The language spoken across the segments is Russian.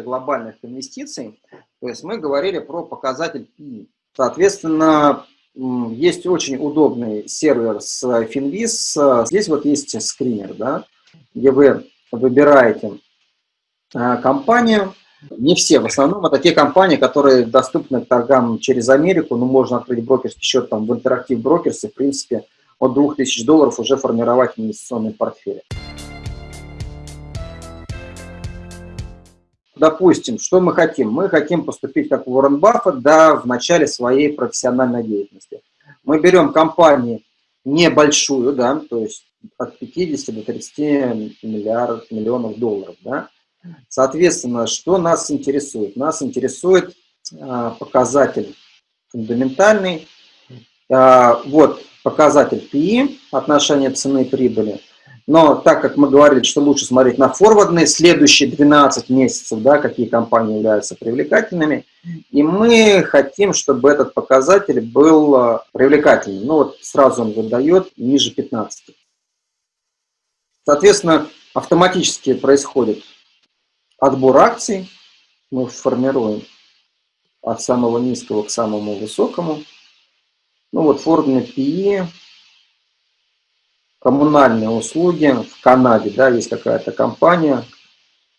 для глобальных инвестиций, то есть мы говорили про показатель PI. Соответственно, есть очень удобный сервер с Finviz. Здесь вот есть скринер, да, где вы выбираете а, компанию. Не все, в основном это те компании, которые доступны к торгам через Америку. Ну, можно открыть брокерский счет там в Interactive Brokers и, в принципе, от 2000 долларов уже формировать инвестиционный портфель. Допустим, что мы хотим? Мы хотим поступить как Уоррен Баффет да, в начале своей профессиональной деятельности. Мы берем компанию небольшую, да, то есть от 50 до 30 миллиардов, миллионов долларов. Да. Соответственно, что нас интересует? Нас интересует а, показатель фундаментальный. А, вот показатель PE, отношение цены и прибыли. Но так как мы говорили, что лучше смотреть на форвардные, следующие 12 месяцев, да, какие компании являются привлекательными, и мы хотим, чтобы этот показатель был а, привлекательным. Ну вот сразу он выдает ниже 15. Соответственно, автоматически происходит отбор акций. Мы формируем от самого низкого к самому высокому. Ну вот формула PE, коммунальные услуги в Канаде, да, есть какая-то компания.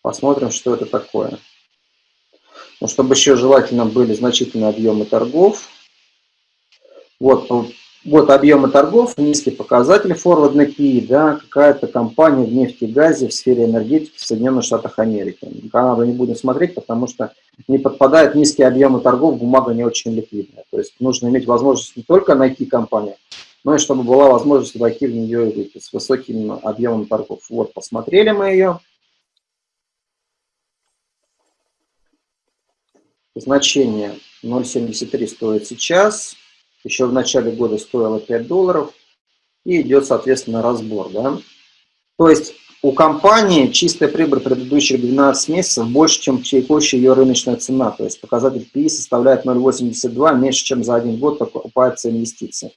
Посмотрим, что это такое. Ну, чтобы еще желательно были значительные объемы торгов. Вот вот объемы торгов, низкий показатель форвардный PI, да, какая-то компания в нефти и газе в сфере энергетики в Соединенных Штатах Америки. Канаду не будем смотреть, потому что не подпадают низкие объемы торгов, бумага не очень ликвидная. То есть нужно иметь возможность не только найти компанию, но и чтобы была возможность войти в нее выйти с высоким объемом торгов. Вот, посмотрели мы ее. Значение 0.73 стоит сейчас еще в начале года стоила 5 долларов, и идет, соответственно, разбор. Да? То есть у компании чистая прибыль предыдущих 12 месяцев больше, чем текущая ее рыночная цена. То есть показатель PI составляет 0,82, меньше, чем за один год покупаются инвестиции.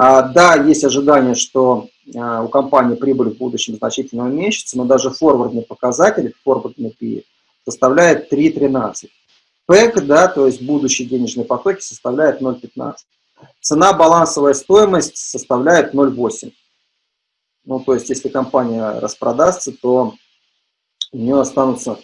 А, да, есть ожидание, что а, у компании прибыль в будущем значительно уменьшится, но даже форвардный показатель, форвардный PI, составляет 3,13. ПЭК, да, то есть будущие денежные потоки, составляет 0,15. Цена балансовая стоимость составляет 0,8. Ну, то есть, если компания распродастся, то у нее останутся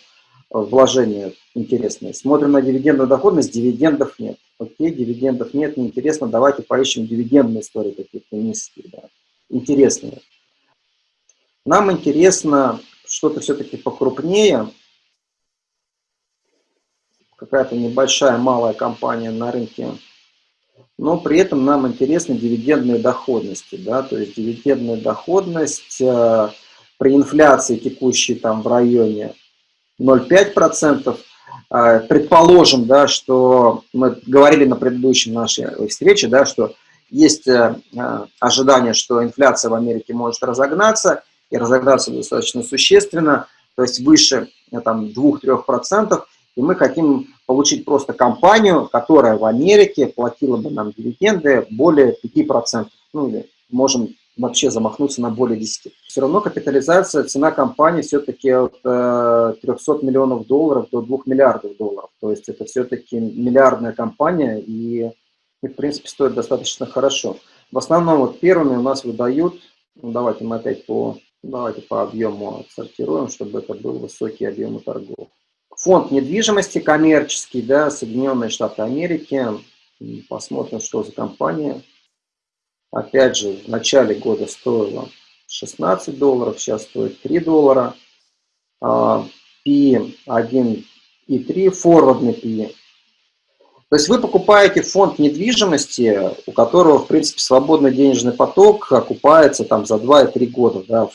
вложения интересные. Смотрим на дивидендную доходность, дивидендов нет. Окей, дивидендов нет, неинтересно, давайте поищем дивидендные истории какие-то низкие, да, интересные. Нам интересно что-то все-таки покрупнее, какая-то небольшая, малая компания на рынке, но при этом нам интересны дивидендные доходности. Да? То есть дивидендная доходность э, при инфляции текущей там в районе 0,5%, э, предположим, да, что мы говорили на предыдущей нашей встрече, да, что есть э, ожидание, что инфляция в Америке может разогнаться, и разогнаться достаточно существенно, то есть выше там, 2-3%, и мы хотим получить просто компанию, которая в Америке платила бы нам дивиденды более 5%, ну или можем вообще замахнуться на более 10. Все равно капитализация, цена компании все-таки от э, 300 миллионов долларов до 2 миллиардов долларов. То есть это все-таки миллиардная компания и, и, в принципе, стоит достаточно хорошо. В основном вот первыми у нас выдают, ну, давайте мы опять по, давайте по объему отсортируем, чтобы это был высокий объем торгов. Фонд недвижимости коммерческий, да, Соединенные Штаты Америки. Посмотрим, что за компания. Опять же, в начале года стоила 16 долларов, сейчас стоит 3 доллара. P 1,3, форвардный P. То есть вы покупаете фонд недвижимости, у которого, в принципе, свободный денежный поток окупается там за 2-3 года да,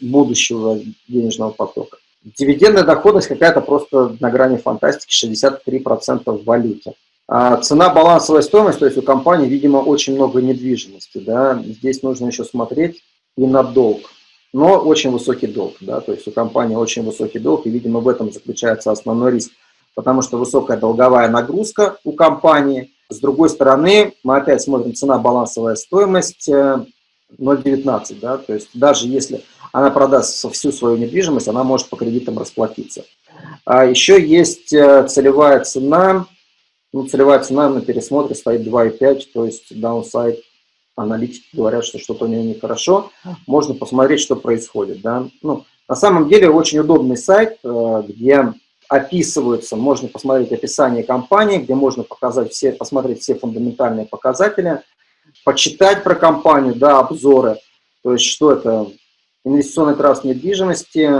будущего денежного потока. Дивидендная доходность какая-то просто на грани фантастики, 63% в валюте. А цена балансовая стоимость, то есть у компании, видимо, очень много недвижимости. Да? Здесь нужно еще смотреть и на долг. Но очень высокий долг. Да? То есть у компании очень высокий долг, и, видимо, в этом заключается основной риск. Потому что высокая долговая нагрузка у компании. С другой стороны, мы опять смотрим цена балансовая стоимость 0,19. Э, да? То есть даже если она продаст всю свою недвижимость, она может по кредитам расплатиться. А еще есть э, целевая цена, ну, целевая цена на пересмотре стоит 2,5, то есть downside аналитики говорят, что что-то у нее нехорошо. Можно посмотреть, что происходит. Да? Ну, на самом деле очень удобный сайт, э, где описываются, можно посмотреть описание компании, где можно показать все, посмотреть все фундаментальные показатели, почитать про компанию, да, обзоры, то есть что это, инвестиционный траст недвижимости,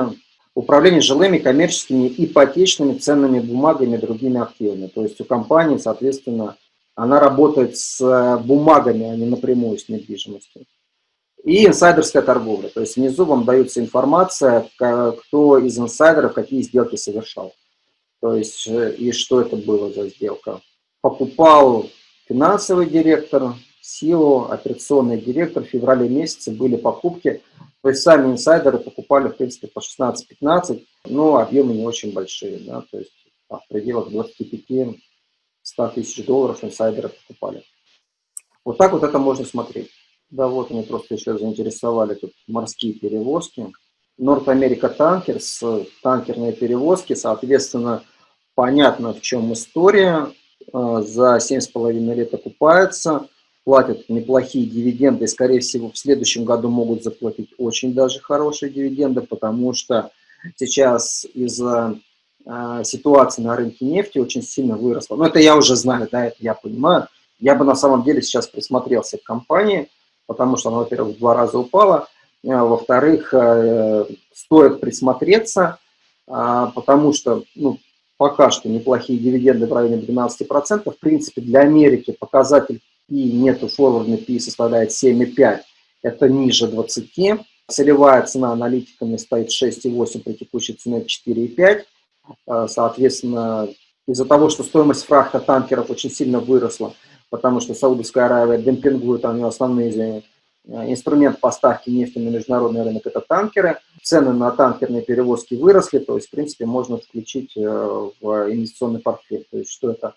управление жилыми, коммерческими, ипотечными ценными бумагами другими активами. То есть у компании, соответственно, она работает с бумагами, а не напрямую с недвижимостью. И инсайдерская торговля. То есть внизу вам дается информация, кто из инсайдеров какие сделки совершал. То есть э, и что это было за сделка. Покупал финансовый директор, силу, операционный директор. В феврале месяце были покупки. То есть сами инсайдеры покупали, в принципе, по 16-15, но объемы не очень большие. Да? То есть в пределах 25-100 тысяч долларов инсайдеры покупали. Вот так вот это можно смотреть. Да, вот они просто еще заинтересовали тут морские перевозки. Норт Америка Танкерс, танкерные перевозки, соответственно, понятно, в чем история. Э, за 7,5 лет окупается, платят неплохие дивиденды, и, скорее всего, в следующем году могут заплатить очень даже хорошие дивиденды, потому что сейчас из-за э, ситуации на рынке нефти очень сильно выросла. Но это я уже знаю, да, это я понимаю. Я бы на самом деле сейчас присмотрелся к компании, потому что она, во-первых, в два раза упала, а, во-вторых, э, стоит присмотреться, а, потому что ну, пока что неплохие дивиденды в районе 12%. В принципе, для Америки показатель P нету, форвардный P составляет 7,5, это ниже 20. Целевая цена аналитиками стоит 6,8 при текущей цене 4,5. А, соответственно, из-за того, что стоимость фрахта танкеров очень сильно выросла, потому что Саудовская Аравия демпингует, у нее основные э, инструмент поставки нефти на международный рынок – это танкеры. Цены на танкерные перевозки выросли, то есть, в принципе, можно включить э, в инвестиционный портфель. То есть, что это?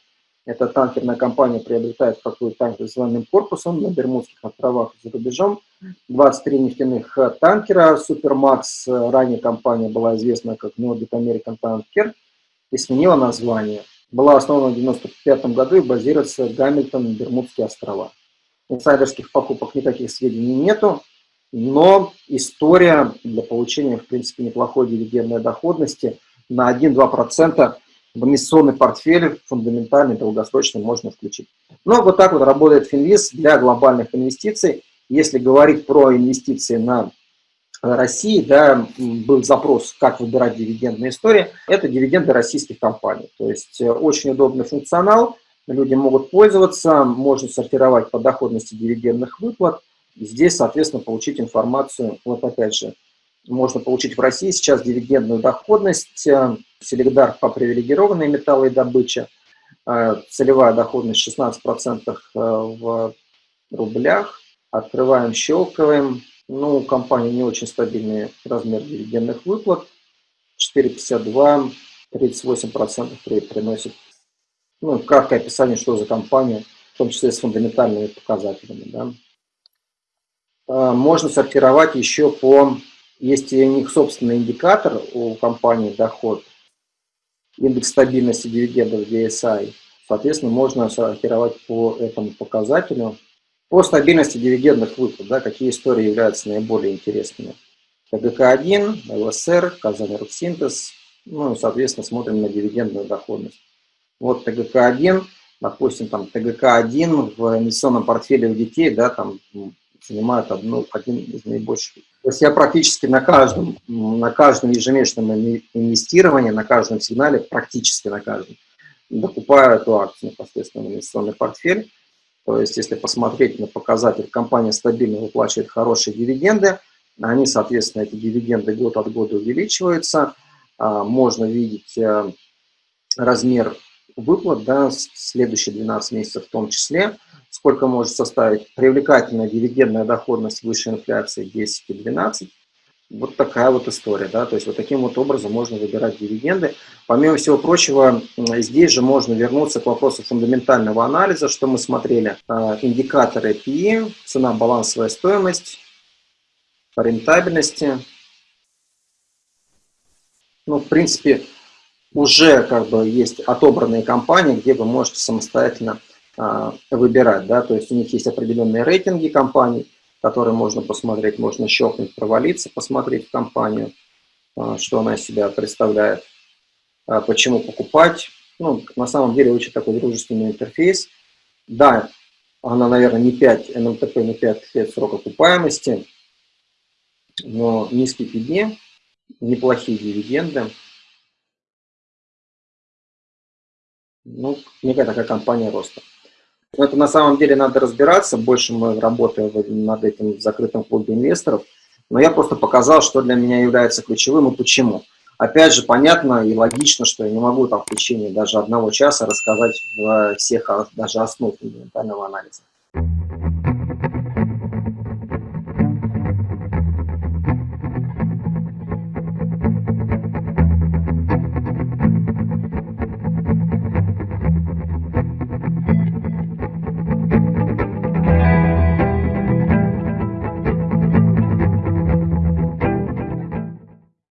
Эта танкерная компания приобретает какой-то танкер с военным корпусом на Бермудских островах за рубежом. 23 нефтяных э, танкера Супермакс. Ранее компания была известна как Nordic American Tanker и сменила название была основана в 1995 году и базируется в Гамильтон, Бермудские острова. Инсайдерских покупок никаких сведений нету, но история для получения, в принципе, неплохой дивидендной доходности на 1-2% в инвестиционный портфель фундаментальный, долгосрочный можно включить. Но вот так вот работает Финвиз для глобальных инвестиций. Если говорить про инвестиции на России да, был запрос, как выбирать дивидендные истории, это дивиденды российских компаний. То есть э, очень удобный функционал, люди могут пользоваться, можно сортировать по доходности дивидендных выплат. Здесь, соответственно, получить информацию, вот опять же, можно получить в России сейчас дивидендную доходность, э, Селегдар по привилегированной металлы и добыче, э, целевая доходность 16% в рублях, открываем, щелкаем, ну, у компании не очень стабильный размер дивидендных выплат. 4,52, 38% приносит. Ну, краткое описание, что за компания, в том числе с фундаментальными показателями. Да. Можно сортировать еще по... Есть у них собственный индикатор у компании доход, индекс стабильности дивидендов DSI. Соответственно, можно сортировать по этому показателю. По стабильности дивидендных выплат, да, какие истории являются наиболее интересными. ТГК-1, ЛСР, Казань Русинтез, ну соответственно, смотрим на дивидендную доходность. Вот ТГК-1, допустим, там ТГК-1 в инвестиционном портфеле у детей, да, там занимает одну, один из наибольших. То есть я практически на каждом, на каждом ежемесячном инвестировании, на каждом сигнале, практически на каждом, докупаю эту акцию непосредственно в инвестиционный портфель. То есть, если посмотреть на показатель, компания стабильно выплачивает хорошие дивиденды, они, соответственно, эти дивиденды год от года увеличиваются. А, можно видеть э, размер выплат, да, следующие 12 месяцев в том числе, сколько может составить привлекательная дивидендная доходность выше инфляции 10 и 12, вот такая вот история, да, то есть вот таким вот образом можно выбирать дивиденды. Помимо всего прочего, здесь же можно вернуться к вопросу фундаментального анализа, что мы смотрели. А, индикаторы PE, цена, балансовая стоимость, по рентабельности. Ну, в принципе, уже как бы есть отобранные компании, где вы можете самостоятельно выбирать, да, то есть у них есть определенные рейтинги компаний, которые можно посмотреть, можно щелкнуть, провалиться, посмотреть в компанию, а, что она из себя представляет, а, почему покупать. Ну, на самом деле очень такой дружественный интерфейс. Да, она, наверное, не 5, НМТП не 5 лет срока окупаемости, но низкий PD, неплохие дивиденды. Ну, некая такая компания роста. Это на самом деле надо разбираться, больше мы работаем над этим в закрытом клубе инвесторов, но я просто показал, что для меня является ключевым и почему. Опять же, понятно и логично, что я не могу там в течение даже одного часа рассказать всех даже основ фундаментального анализа.